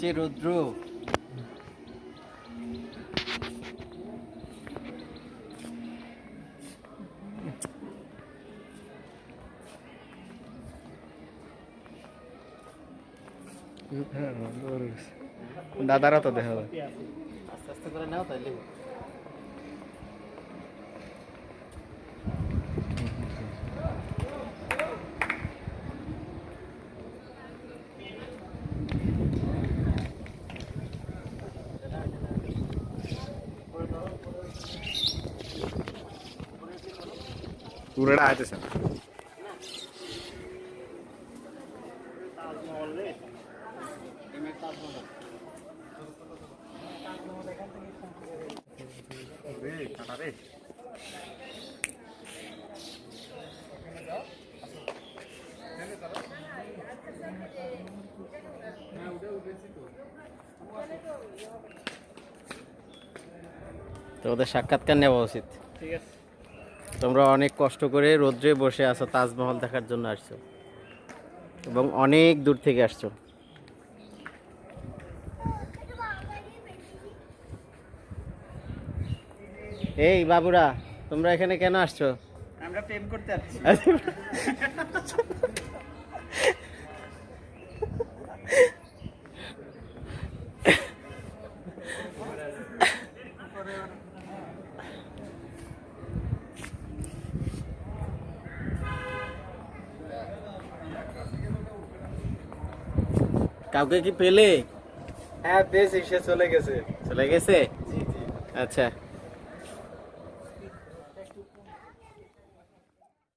যে রৌদ্র। দাদারা তো দেখা আস্তে আস্তে করে নাও তাইলে। পুরোটা আইতেছে না তো ওদের সাক্ষাৎকার নেওয়া উচিত। ঠিক আছে। তোমরা অনেক কষ্ট করে রোদ্রে বসে আছো তাজমহল দেখার জন্য আসছো। এবং অনেক দূর থেকে আসছো। এই বাবুরা তোমরা এখানে কেন আসছো? আমরা প্রেম করতে যাচ্ছি কাউকে কি পেলে? হ্যাঁ বেশ সে চলে গেছে। চলে গেছে? জি জি। আচ্ছা।